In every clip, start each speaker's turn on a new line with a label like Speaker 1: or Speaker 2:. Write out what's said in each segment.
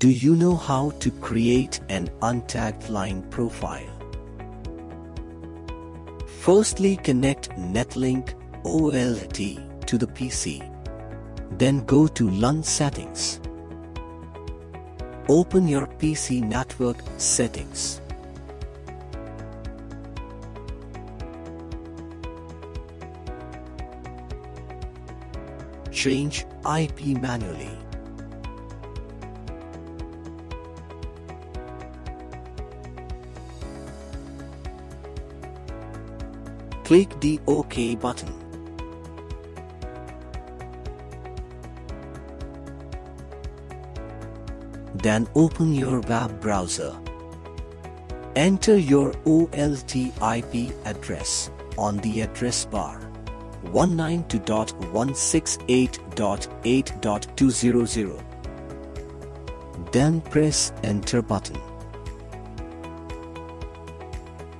Speaker 1: Do you know how to create an untagged line profile? Firstly connect Netlink OLT to the PC. Then go to LAN settings. Open your PC network settings. Change IP manually. Click the OK button. Then open your web browser. Enter your OLT IP address on the address bar 192.168.8.200. Then press enter button.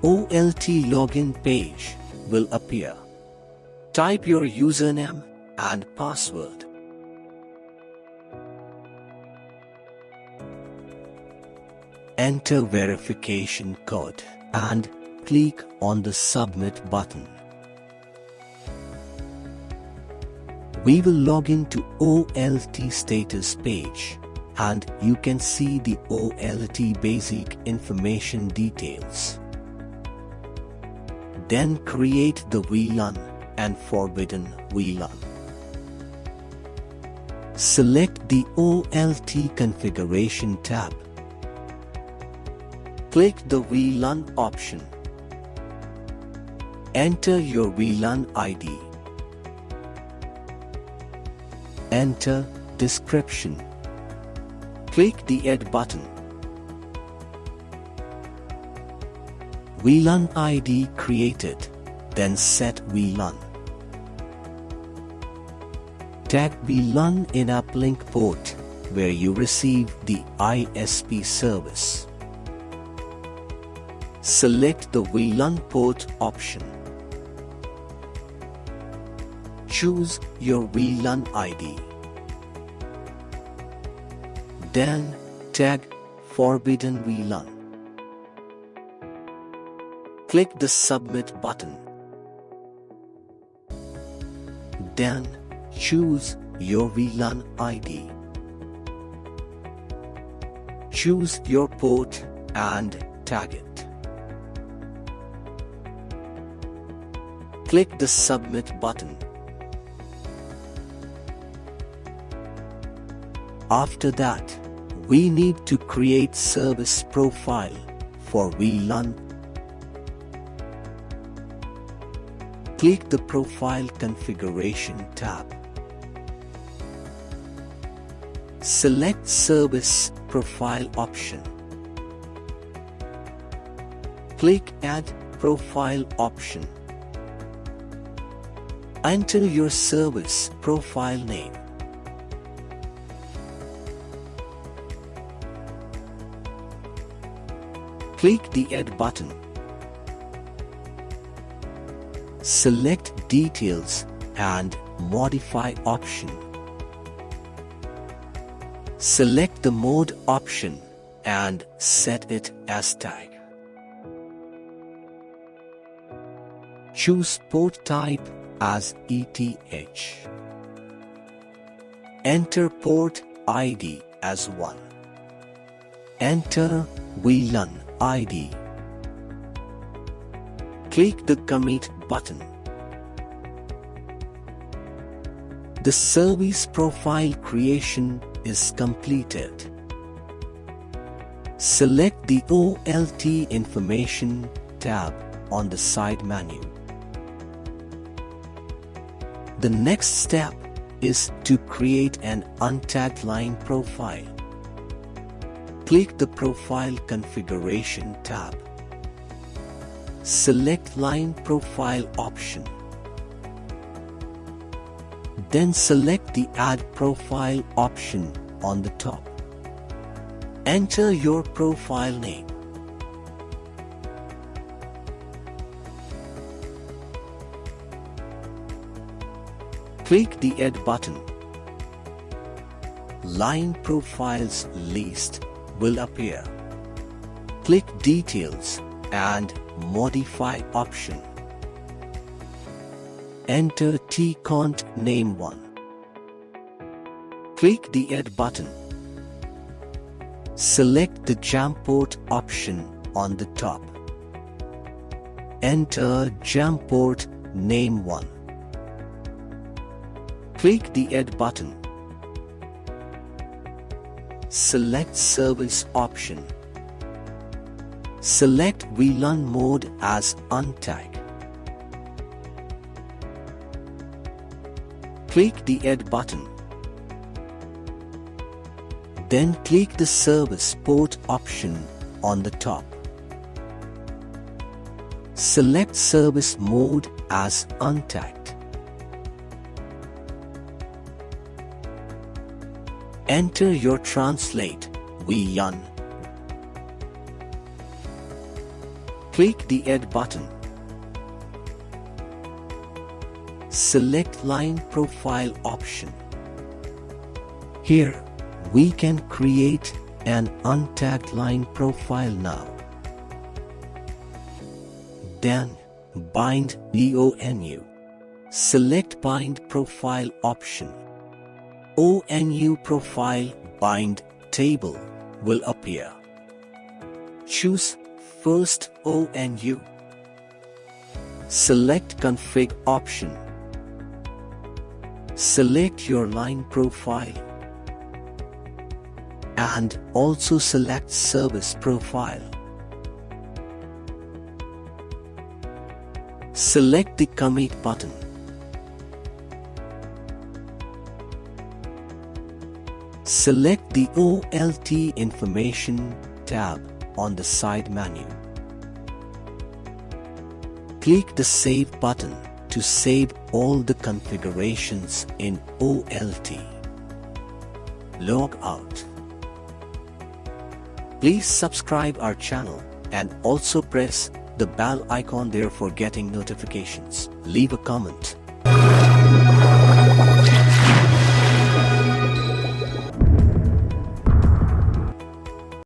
Speaker 1: OLT login page will appear. Type your username and password. Enter verification code and click on the submit button. We will log in to OLT status page and you can see the OLT basic information details. Then create the VLAN and forbidden VLAN. Select the OLT configuration tab. Click the VLAN option. Enter your VLAN ID. Enter description. Click the Add button. VLAN ID created, then set VLAN. Tag VLAN in uplink port where you receive the ISP service. Select the VLAN port option. Choose your VLAN ID. Then tag Forbidden VLAN. Click the Submit button. Then choose your VLAN ID. Choose your port and tag it. Click the Submit button. After that, we need to create service profile for VLAN. Click the Profile Configuration tab. Select Service Profile option. Click Add Profile option. Enter your service profile name. Click the Add button. Select Details and Modify option. Select the Mode option and set it as tag. Choose port type as ETH. Enter port ID as 1. Enter VLAN ID. Click the Commit button. The service profile creation is completed. Select the OLT Information tab on the side menu. The next step is to create an untagged line profile. Click the Profile Configuration tab. Select Line Profile option. Then select the Add Profile option on the top. Enter your profile name. Click the Add button. line profiles list will appear. Click Details and Modify option. Enter tcont name 1. Click the Add button. Select the GEM port option on the top. Enter GEM port name 1. Click the Add button. Select Service option. Select VLAN mode as untag. Click the Add button. Then click the Service Port option on the top. Select Service Mode as Untagged. Enter your translate VLAN. Click the Add button. Select Line Profile option. Here, we can create an untagged line profile now. Then, bind ONU. Select Bind Profile option. ONU Profile Bind Table will appear. Choose First ONU. Select Config option. Select your line profile and also select Service Profile. Select the Commit button. Select the OLT Information tab on the side menu. Click the Save button to save all the configurations in OLT. Log out. Please subscribe our channel and also press the bell icon there for getting notifications. Leave a comment.